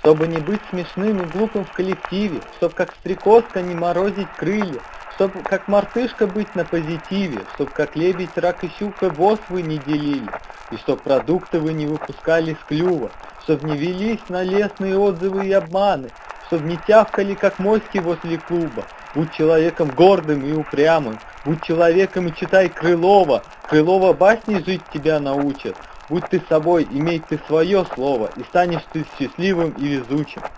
Чтобы не быть смешным и глупым в коллективе, Чтоб как стрекозка не морозить крылья, Чтоб как мартышка быть на позитиве, Чтоб как лебедь, рак и щука босс вы не делили, И чтоб продукты вы не выпускали с клюва, Чтоб не велись на лестные отзывы и обманы, Чтоб не тявкали, как моськи возле клуба, Будь человеком гордым и упрямым, Будь человеком и читай Крылова, Крылова басни жить тебя научат, Будь ты собой, имей ты свое слово, И станешь ты счастливым и везучим.